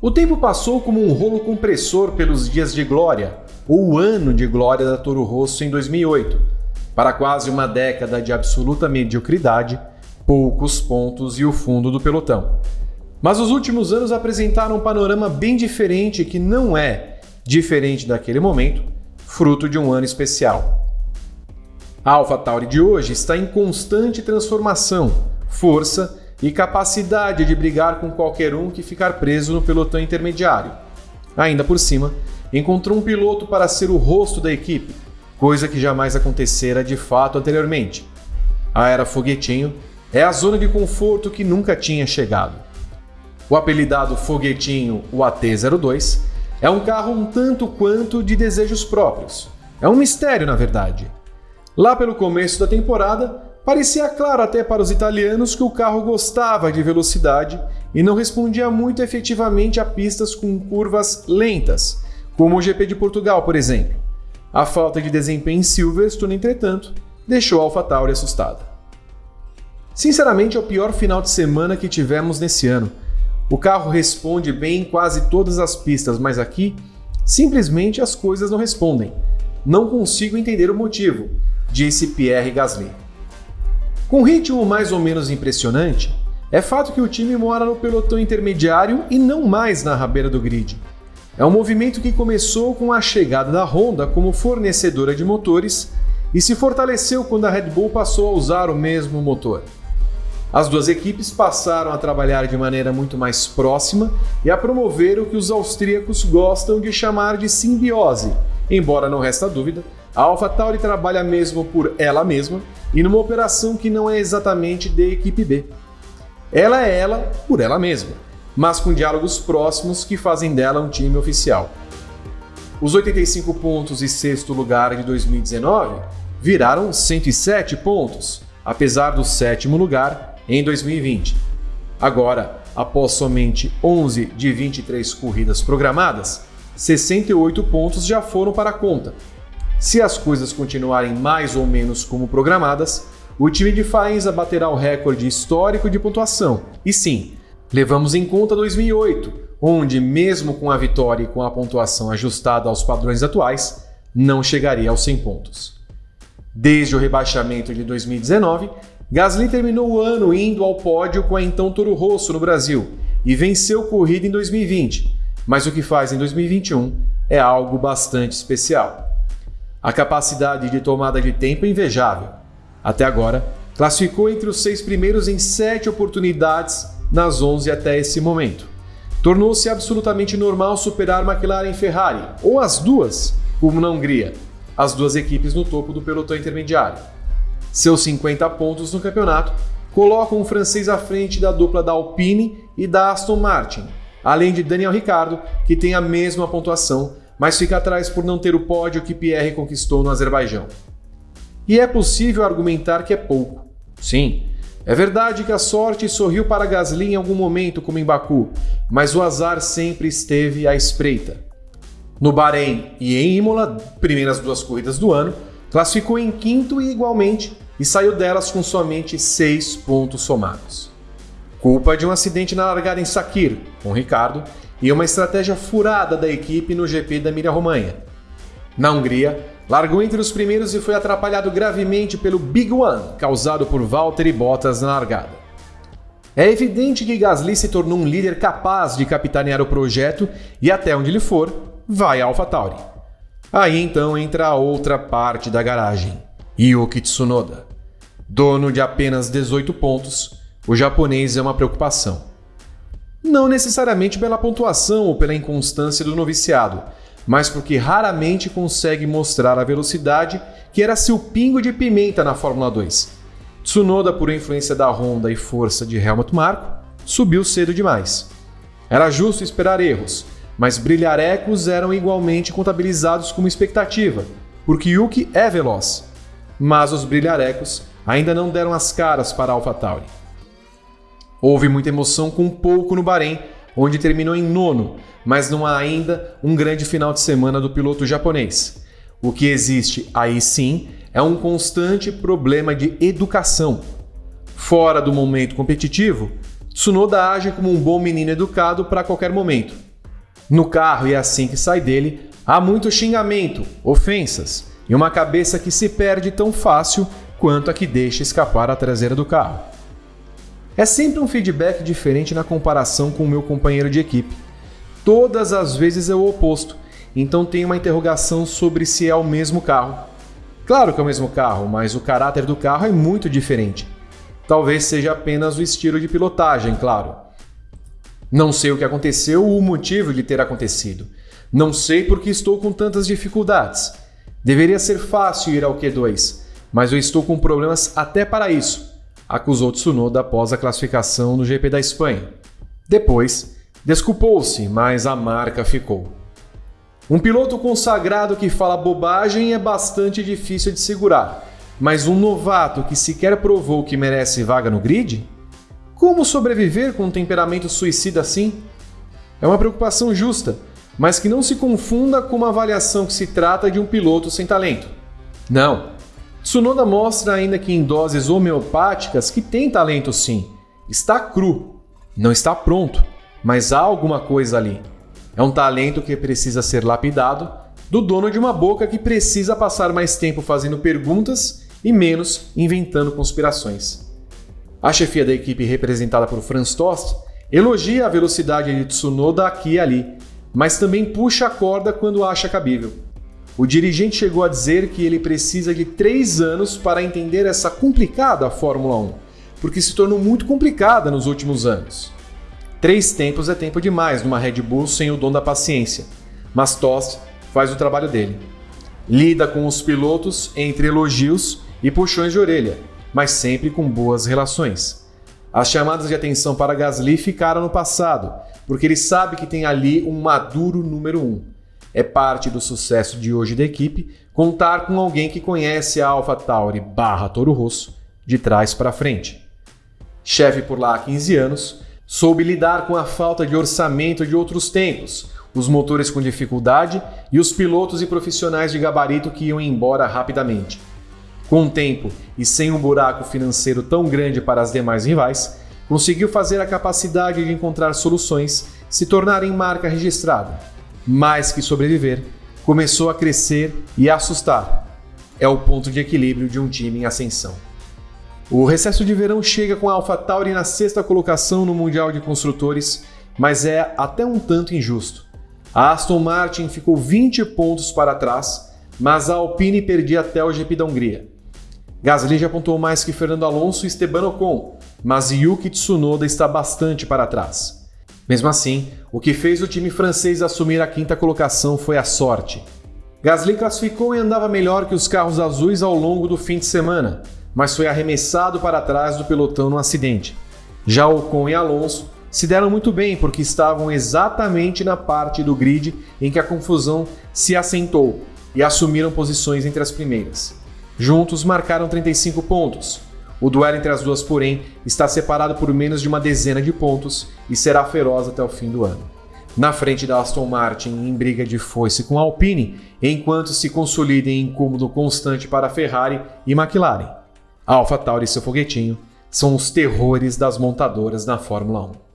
O tempo passou como um rolo compressor pelos dias de glória, ou o ano de glória da Toro Rosso em 2008, para quase uma década de absoluta mediocridade, poucos pontos e o fundo do pelotão. Mas os últimos anos apresentaram um panorama bem diferente que não é diferente daquele momento, fruto de um ano especial. A AlphaTauri de hoje está em constante transformação, força e capacidade de brigar com qualquer um que ficar preso no pelotão intermediário. Ainda por cima, encontrou um piloto para ser o rosto da equipe, coisa que jamais acontecera de fato anteriormente. A era foguetinho é a zona de conforto que nunca tinha chegado. O apelidado foguetinho, o AT-02, é um carro um tanto quanto de desejos próprios. É um mistério, na verdade. Lá pelo começo da temporada, Parecia claro até para os italianos que o carro gostava de velocidade e não respondia muito efetivamente a pistas com curvas lentas, como o GP de Portugal, por exemplo. A falta de desempenho em Silverstone, entretanto, deixou a AlphaTauri assustada. Sinceramente, é o pior final de semana que tivemos nesse ano. O carro responde bem em quase todas as pistas, mas aqui, simplesmente as coisas não respondem. Não consigo entender o motivo, disse Pierre Gasly. Com ritmo mais ou menos impressionante, é fato que o time mora no pelotão intermediário e não mais na rabeira do grid. É um movimento que começou com a chegada da Honda como fornecedora de motores e se fortaleceu quando a Red Bull passou a usar o mesmo motor. As duas equipes passaram a trabalhar de maneira muito mais próxima e a promover o que os austríacos gostam de chamar de simbiose, embora não resta dúvida a AlphaTauri trabalha mesmo por ela mesma e numa operação que não é exatamente de equipe B. Ela é ela por ela mesma, mas com diálogos próximos que fazem dela um time oficial. Os 85 pontos e sexto lugar de 2019 viraram 107 pontos, apesar do sétimo lugar em 2020. Agora, após somente 11 de 23 corridas programadas, 68 pontos já foram para a conta, se as coisas continuarem mais ou menos como programadas, o time de Faenza baterá o recorde histórico de pontuação. E sim, levamos em conta 2008, onde, mesmo com a vitória e com a pontuação ajustada aos padrões atuais, não chegaria aos 100 pontos. Desde o rebaixamento de 2019, Gasly terminou o ano indo ao pódio com a então Toro Rosso no Brasil e venceu corrida em 2020, mas o que faz em 2021 é algo bastante especial. A capacidade de tomada de tempo é invejável. Até agora, classificou entre os seis primeiros em sete oportunidades nas 11 até esse momento. Tornou-se absolutamente normal superar McLaren e Ferrari, ou as duas, como na Hungria, as duas equipes no topo do pelotão intermediário. Seus 50 pontos no campeonato colocam o francês à frente da dupla da Alpine e da Aston Martin, além de Daniel Ricciardo, que tem a mesma pontuação mas fica atrás por não ter o pódio que Pierre conquistou no Azerbaijão. E é possível argumentar que é pouco. Sim, é verdade que a sorte sorriu para Gasly em algum momento, como em Baku, mas o azar sempre esteve à espreita. No Bahrein e em Imola, primeiras duas corridas do ano, classificou em quinto e igualmente e saiu delas com somente seis pontos somados. Culpa de um acidente na largada em Sakir, com Ricardo, e uma estratégia furada da equipe no GP da Emília-Romanha. Na Hungria, largou entre os primeiros e foi atrapalhado gravemente pelo Big One, causado por Valtteri Bottas na largada. É evidente que Gasly se tornou um líder capaz de capitanear o projeto e até onde ele for, vai a AlphaTauri. Aí então entra a outra parte da garagem, Yuki Tsunoda. Dono de apenas 18 pontos, o japonês é uma preocupação. Não necessariamente pela pontuação ou pela inconstância do noviciado, mas porque raramente consegue mostrar a velocidade que era seu pingo de pimenta na Fórmula 2. Tsunoda, por influência da Honda e força de Helmut Marko, subiu cedo demais. Era justo esperar erros, mas brilharecos eram igualmente contabilizados como expectativa, porque Yuki é veloz. Mas os brilharecos ainda não deram as caras para AlphaTauri. Houve muita emoção com pouco no Bahrein, onde terminou em nono, mas não há ainda um grande final de semana do piloto japonês. O que existe aí sim é um constante problema de educação. Fora do momento competitivo, Tsunoda age como um bom menino educado para qualquer momento, No carro e assim que sai dele, há muito xingamento, ofensas e uma cabeça que se perde tão fácil quanto a que deixa escapar a traseira do carro. É sempre um feedback diferente na comparação com o meu companheiro de equipe. Todas as vezes é o oposto, então tem uma interrogação sobre se é o mesmo carro. Claro que é o mesmo carro, mas o caráter do carro é muito diferente. Talvez seja apenas o estilo de pilotagem, claro. Não sei o que aconteceu ou o motivo de ter acontecido. Não sei por que estou com tantas dificuldades. Deveria ser fácil ir ao Q2, mas eu estou com problemas até para isso, acusou Tsunoda após a classificação no GP da Espanha. Depois, desculpou-se, mas a marca ficou. Um piloto consagrado que fala bobagem é bastante difícil de segurar, mas um novato que sequer provou que merece vaga no grid? Como sobreviver com um temperamento suicida assim? É uma preocupação justa, mas que não se confunda com uma avaliação que se trata de um piloto sem talento. Não. Tsunoda mostra ainda que em doses homeopáticas que tem talento sim. Está cru, não está pronto, mas há alguma coisa ali. É um talento que precisa ser lapidado do dono de uma boca que precisa passar mais tempo fazendo perguntas e menos inventando conspirações. A chefia da equipe representada por Franz Tost elogia a velocidade de Tsunoda aqui e ali, mas também puxa a corda quando acha cabível. O dirigente chegou a dizer que ele precisa de três anos para entender essa complicada Fórmula 1, porque se tornou muito complicada nos últimos anos. Três tempos é tempo demais numa Red Bull sem o dom da paciência, mas Tost faz o trabalho dele. Lida com os pilotos entre elogios e puxões de orelha, mas sempre com boas relações. As chamadas de atenção para Gasly ficaram no passado, porque ele sabe que tem ali um maduro número um. É parte do sucesso de hoje da equipe contar com alguém que conhece a AlphaTauri barra Toro Rosso de trás para frente. Chefe por lá há 15 anos, Soube lidar com a falta de orçamento de outros tempos, os motores com dificuldade e os pilotos e profissionais de gabarito que iam embora rapidamente. Com o tempo e sem um buraco financeiro tão grande para as demais rivais, conseguiu fazer a capacidade de encontrar soluções se tornar em marca registrada. Mais que sobreviver, começou a crescer e a assustar. É o ponto de equilíbrio de um time em ascensão. O recesso de verão chega com a AlphaTauri na sexta colocação no Mundial de Construtores, mas é até um tanto injusto. A Aston Martin ficou 20 pontos para trás, mas a Alpine perdia até o GP da Hungria. Gasly já pontuou mais que Fernando Alonso e Esteban Ocon, mas Yuki Tsunoda está bastante para trás. Mesmo assim, o que fez o time francês assumir a quinta colocação foi a sorte. Gasly classificou e andava melhor que os carros azuis ao longo do fim de semana, mas foi arremessado para trás do pelotão no acidente. Já Ocon e Alonso se deram muito bem porque estavam exatamente na parte do grid em que a confusão se assentou e assumiram posições entre as primeiras. Juntos marcaram 35 pontos. O duelo entre as duas, porém, está separado por menos de uma dezena de pontos e será feroz até o fim do ano. Na frente da Aston Martin em briga de foice com a Alpine, enquanto se consolida em incômodo constante para Ferrari e McLaren. A AlphaTauri e seu foguetinho são os terrores das montadoras na Fórmula 1.